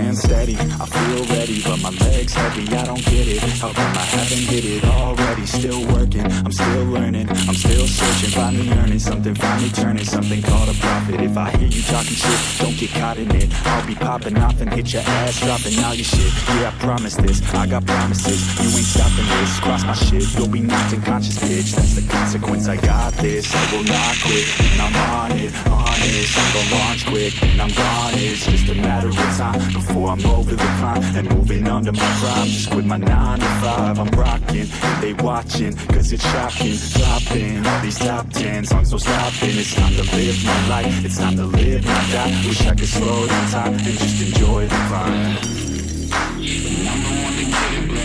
hand steady. I feel ready, but my legs heavy. I don't get it, how come I haven't hit it already? Still working. I'm still learning, I'm still searching. Finally earning something, finally turning Something called a profit. If I hear you talking shit, don't get caught in it. I'll be popping off and hit your ass Dropping all your shit, yeah I promise this I got promises, you ain't stopping this Cross my shit, you'll be knocked unconscious bitch. That's the consequence, I got this. I will not quit, and I'm on it, honest. I'm gonna launch quick, and I'm gone. It's just a matter of time Before I'm over the climb And moving under my prime. Just quit my 9 to 5 I'm rocking, they watching Cause it's shocking, dropping All these top 10 songs, no stopping It's time to live my life It's time to live, not die Wish I could slow down time And just enjoy the climb I'm the one to get it, bro.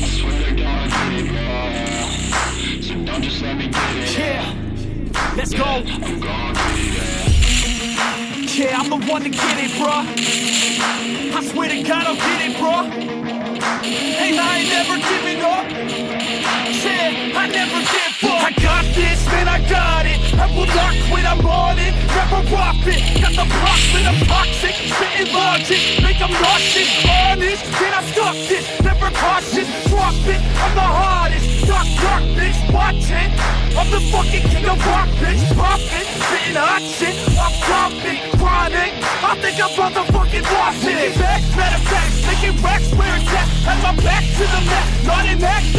I swear to God, I get it, bro. So don't just let me get it. Yeah, let's go. Yeah. Yeah, I'm the one to get it, bruh. I swear to God, I'll get it, bruh. Hey, I ain't never giving up. I never give up. I got this, man, I got it. I will not quit, I'm on it. Never rock it. Got the block I'm toxic. Spitting logic, make them nauseous. Honest, can I stop this? Never cautious, drop it. I'm the hardest. Dark, dark, bitch, watching. I'm the fucking king of rock, bitch. Poppin', spitting hot shit. I'm dropping, chronic. I think I'm motherfucking lost it. Back, matter of making racks where it's at. Had my back to the mat, not an act,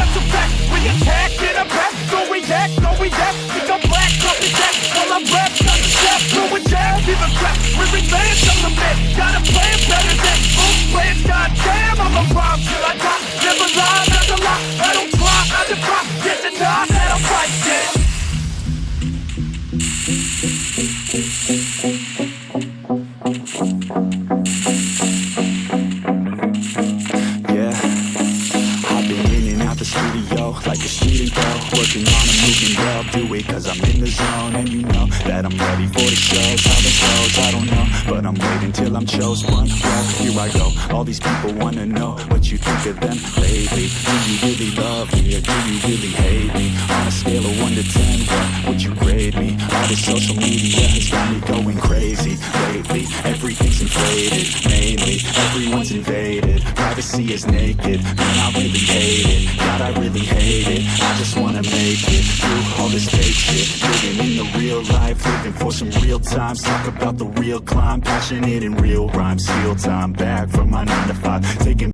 like a student though Working on a movie, well, do it cause I'm in the zone And you know that I'm ready for the shows How it goes, I don't know, but I'm waiting till I'm chose one Well, here I go, all these people wanna know What you think of them lately. Do you really love me or do you really hate me? On a scale of 1 to 10, what would you grade me? All this social media has got me going crazy Lately, everything's inflated Mainly, everyone's invaded Privacy is naked, man I really hate it. God I really hate it, I just wanna make it. Through all this fake shit, living in the real life. Living for some real times, talk about the real climb. Passionate in real rhymes, steal time back from my 9 to 5 Taking